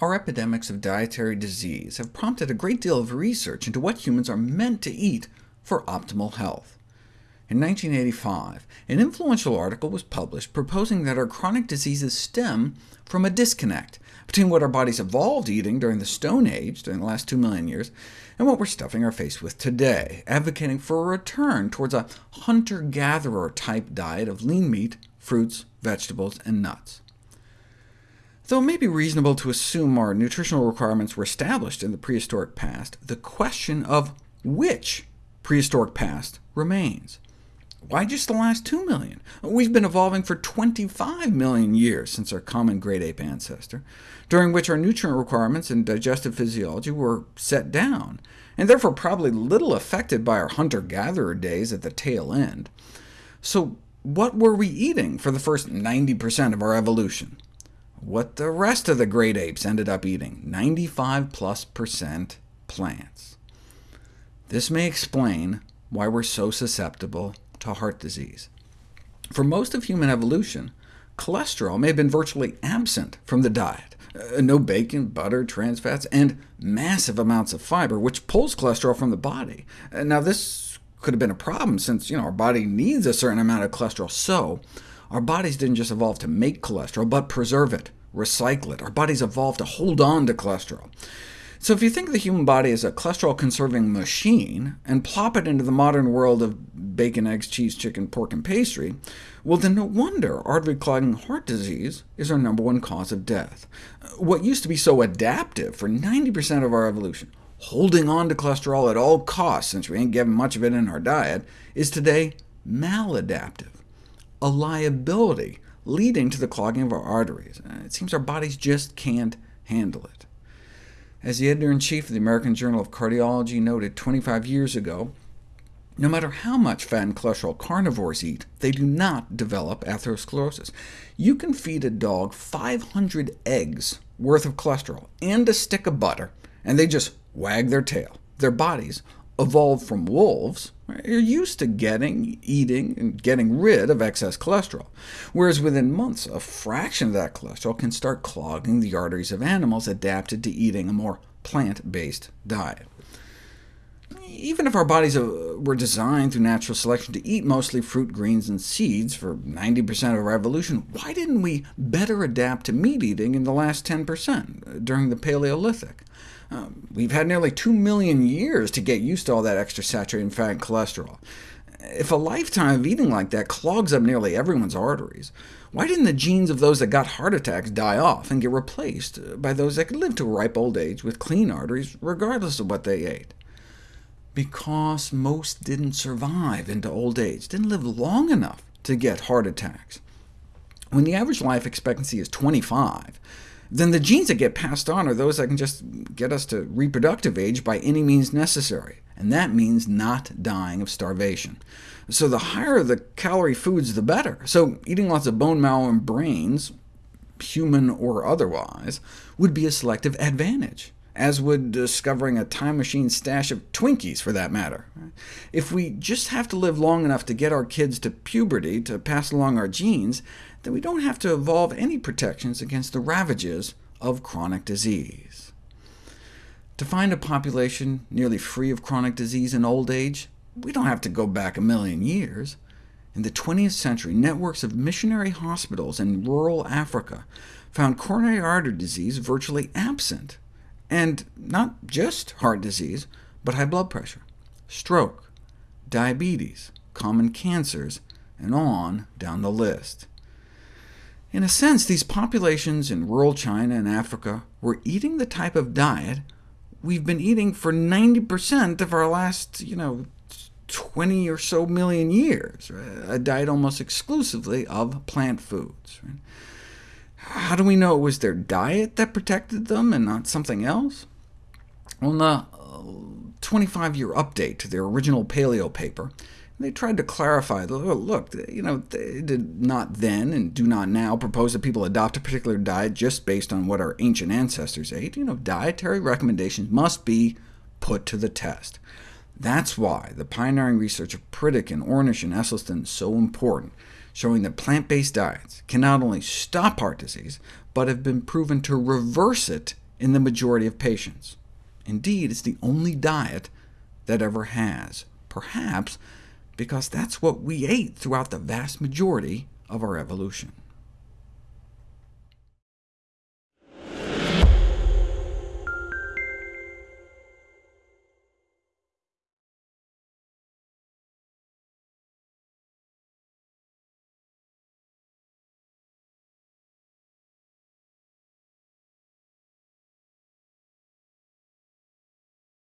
Our epidemics of dietary disease have prompted a great deal of research into what humans are meant to eat for optimal health. In 1985, an influential article was published proposing that our chronic diseases stem from a disconnect between what our bodies evolved eating during the Stone Age, during the last 2 million years, and what we're stuffing our face with today, advocating for a return towards a hunter-gatherer type diet of lean meat, fruits, vegetables, and nuts. Though it may be reasonable to assume our nutritional requirements were established in the prehistoric past, the question of which prehistoric past remains. Why just the last 2 million? We've been evolving for 25 million years since our common great ape ancestor, during which our nutrient requirements and digestive physiology were set down, and therefore probably little affected by our hunter-gatherer days at the tail end. So what were we eating for the first 90% of our evolution? What the rest of the great apes ended up eating, 95 plus percent plants. This may explain why we're so susceptible to heart disease. For most of human evolution, cholesterol may have been virtually absent from the diet. Uh, no bacon, butter, trans fats, and massive amounts of fiber, which pulls cholesterol from the body. Uh, now, this could have been a problem, since you know, our body needs a certain amount of cholesterol, so our bodies didn't just evolve to make cholesterol, but preserve it, recycle it. Our bodies evolved to hold on to cholesterol. So if you think the human body as a cholesterol-conserving machine, and plop it into the modern world of bacon, eggs, cheese, chicken, pork, and pastry, well then no wonder artery-clogging heart disease is our number one cause of death. What used to be so adaptive for 90% of our evolution, holding on to cholesterol at all costs since we ain't getting much of it in our diet, is today maladaptive a liability leading to the clogging of our arteries. Uh, it seems our bodies just can't handle it. As the editor-in-chief of the American Journal of Cardiology noted 25 years ago, no matter how much fat and cholesterol carnivores eat, they do not develop atherosclerosis. You can feed a dog 500 eggs worth of cholesterol and a stick of butter, and they just wag their tail. Their bodies evolved from wolves, you're used to getting, eating, and getting rid of excess cholesterol, whereas within months, a fraction of that cholesterol can start clogging the arteries of animals adapted to eating a more plant-based diet. Even if our bodies uh, were designed through natural selection to eat mostly fruit, greens, and seeds for 90% of our evolution, why didn't we better adapt to meat eating in the last 10% uh, during the Paleolithic? Um, we've had nearly 2 million years to get used to all that extra saturated fat and cholesterol. If a lifetime of eating like that clogs up nearly everyone's arteries, why didn't the genes of those that got heart attacks die off and get replaced by those that could live to a ripe old age with clean arteries, regardless of what they ate? Because most didn't survive into old age, didn't live long enough to get heart attacks. When the average life expectancy is 25, then the genes that get passed on are those that can just get us to reproductive age by any means necessary, and that means not dying of starvation. So the higher the calorie foods, the better. So eating lots of bone marrow and brains, human or otherwise, would be a selective advantage, as would discovering a time machine stash of Twinkies, for that matter. If we just have to live long enough to get our kids to puberty to pass along our genes, then we don't have to evolve any protections against the ravages of chronic disease. To find a population nearly free of chronic disease in old age, we don't have to go back a million years. In the 20th century, networks of missionary hospitals in rural Africa found coronary artery disease virtually absent, and not just heart disease, but high blood pressure, stroke, diabetes, common cancers, and on down the list. In a sense, these populations in rural China and Africa were eating the type of diet we've been eating for 90% of our last, you know, 20 or so million years, right? a diet almost exclusively of plant foods. Right? How do we know it was their diet that protected them and not something else? In the 25-year uh, update to their original paleo paper, they tried to clarify, look, you know, they did not then and do not now propose that people adopt a particular diet just based on what our ancient ancestors ate. You know, dietary recommendations must be put to the test. That's why the pioneering research of Pritikin, Ornish, and Esselstyn is so important, showing that plant-based diets can not only stop heart disease, but have been proven to reverse it in the majority of patients. Indeed, it's the only diet that ever has, perhaps because that's what we ate throughout the vast majority of our evolution.